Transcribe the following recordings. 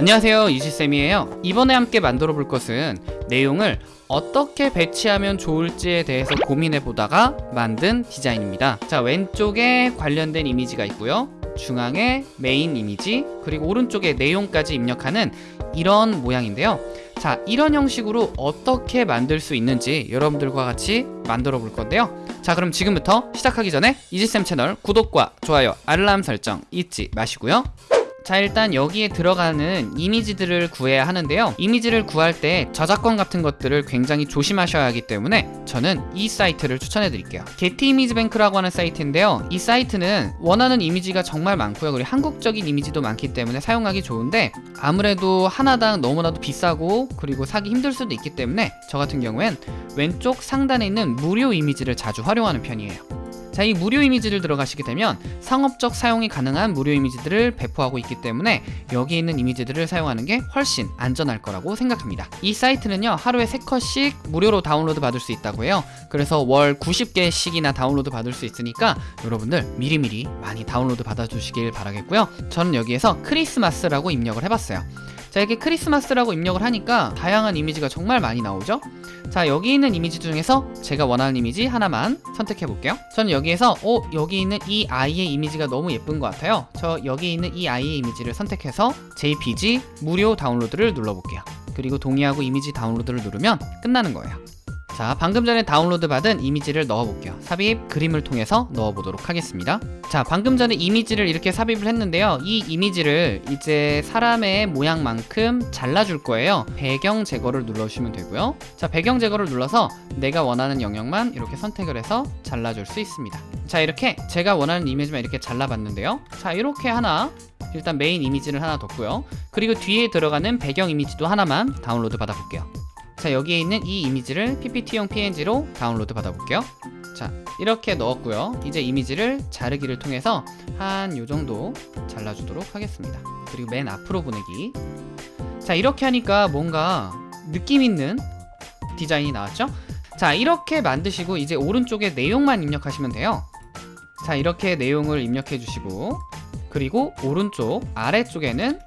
안녕하세요 이지쌤이에요. 이번에 함께 만들어 볼 것은 내용을 어떻게 배치하면 좋을지에 대해서 고민해 보다가 만든 디자인입니다. 자 왼쪽에 관련된 이미지가 있고요. 중앙에 메인 이미지 그리고 오른쪽에 내용까지 입력하는 이런 모양인데요. 자 이런 형식으로 어떻게 만들 수 있는지 여러분들과 같이 만들어 볼 건데요. 자 그럼 지금부터 시작하기 전에 이지쌤 채널 구독과 좋아요 알람 설정 잊지 마시고요 자 일단 여기에 들어가는 이미지들을 구해야 하는데요. 이미지를 구할 때 저작권 같은 것들을 굉장히 조심하셔야 하기 때문에 저는 이 사이트를 추천해 드릴게요. 게티 이미지 뱅크라고 하는 사이트인데요. 이 사이트는 원하는 이미지가 정말 많고요. 그리고 한국적인 이미지도 많기 때문에 사용하기 좋은데 아무래도 하나당 너무나도 비싸고 그리고 사기 힘들 수도 있기 때문에 저 같은 경우엔 왼쪽 상단에 있는 무료 이미지를 자주 활용하는 편이에요 자, 이 무료 이미지를 들어가시게 되면 상업적 사용이 가능한 무료 이미지들을 배포하고 있기 때문에 여기 있는 이미지들을 사용하는 게 훨씬 안전할 거라고 생각합니다. 이 사이트는요, 하루에 3컷씩 무료로 다운로드 받을 수 있다고 해요. 그래서 월 90개씩이나 다운로드 받을 수 있으니까 여러분들 미리미리 많이 다운로드 받아주시길 바라겠고요. 저는 여기에서 크리스마스라고 입력을 해봤어요. 자 이렇게 크리스마스라고 입력을 하니까 다양한 이미지가 정말 많이 나오죠? 자 여기 있는 이미지 중에서 제가 원하는 이미지 하나만 선택해 볼게요. 저는 여기에서 어 여기 있는 이 아이의 이미지가 너무 예쁜 것 같아요. 저 여기 있는 이 아이의 이미지를 선택해서 JPG 무료 다운로드를 눌러 볼게요. 그리고 동의하고 이미지 다운로드를 누르면 끝나는 거예요 자 방금 전에 다운로드 받은 이미지를 넣어볼게요. 삽입 그림을 통해서 넣어보도록 하겠습니다. 자 방금 전에 이미지를 이렇게 삽입을 했는데요. 이 이미지를 이제 사람의 모양만큼 잘라줄 거예요. 배경 제거를 눌러주시면 되고요. 자 배경 제거를 눌러서 내가 원하는 영역만 이렇게 선택을 해서 잘라줄 수 있습니다. 자 이렇게 제가 원하는 이미지만 이렇게 잘라봤는데요. 자 이렇게 하나 일단 메인 이미지를 하나 뒀고요. 그리고 뒤에 들어가는 배경 이미지도 하나만 다운로드 받아볼게요 자 여기에 있는 이 이미지를 PPT용 PNG로 다운로드 받아볼게요. 자 이렇게 넣었고요. 이제 이미지를 자르기를 통해서 한 요정도 잘라주도록 하겠습니다. 그리고 맨 앞으로 보내기. 자 이렇게 하니까 뭔가 느낌 있는 디자인이 나왔죠? 자 이렇게 만드시고 이제 오른쪽에 내용만 입력하시면 돼요. 자 이렇게 내용을 입력해 주시고 그리고 오른쪽 아래쪽에는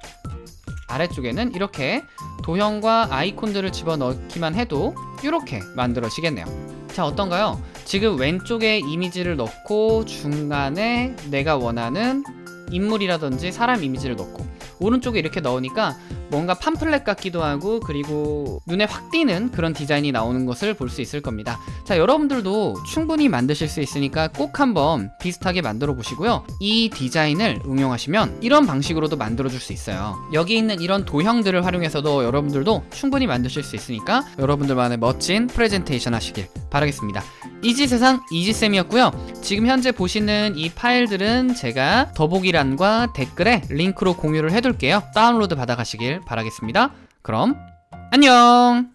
아래쪽에는 이렇게 도형과 아이콘들을 집어넣기만 해도 이렇게 만들어지겠네요 자 어떤가요? 지금 왼쪽에 이미지를 넣고 중간에 내가 원하는 인물이라든지 사람 이미지를 넣고 오른쪽에 이렇게 넣으니까 뭔가 팜플렛 같기도 하고 그리고 눈에 확 띄는 그런 디자인이 나오는 것을 볼 수 있을 겁니다. 자 여러분들도 충분히 만드실 수 있으니까 꼭 한번 비슷하게 만들어 보시고요. 이 디자인을 응용하시면 이런 방식으로도 만들어 줄 수 있어요. 여기 있는 이런 도형들을 활용해서도 여러분들도 충분히 만드실 수 있으니까 여러분들만의 멋진 프레젠테이션 하시길 바라겠습니다. 이지세상 이지쌤이었고요 지금 현재 보시는 이 파일들은 제가 더보기란과 댓글에 링크로 공유를 해둘게요. 다운로드 받아가시길 바라겠습니다. 그럼 안녕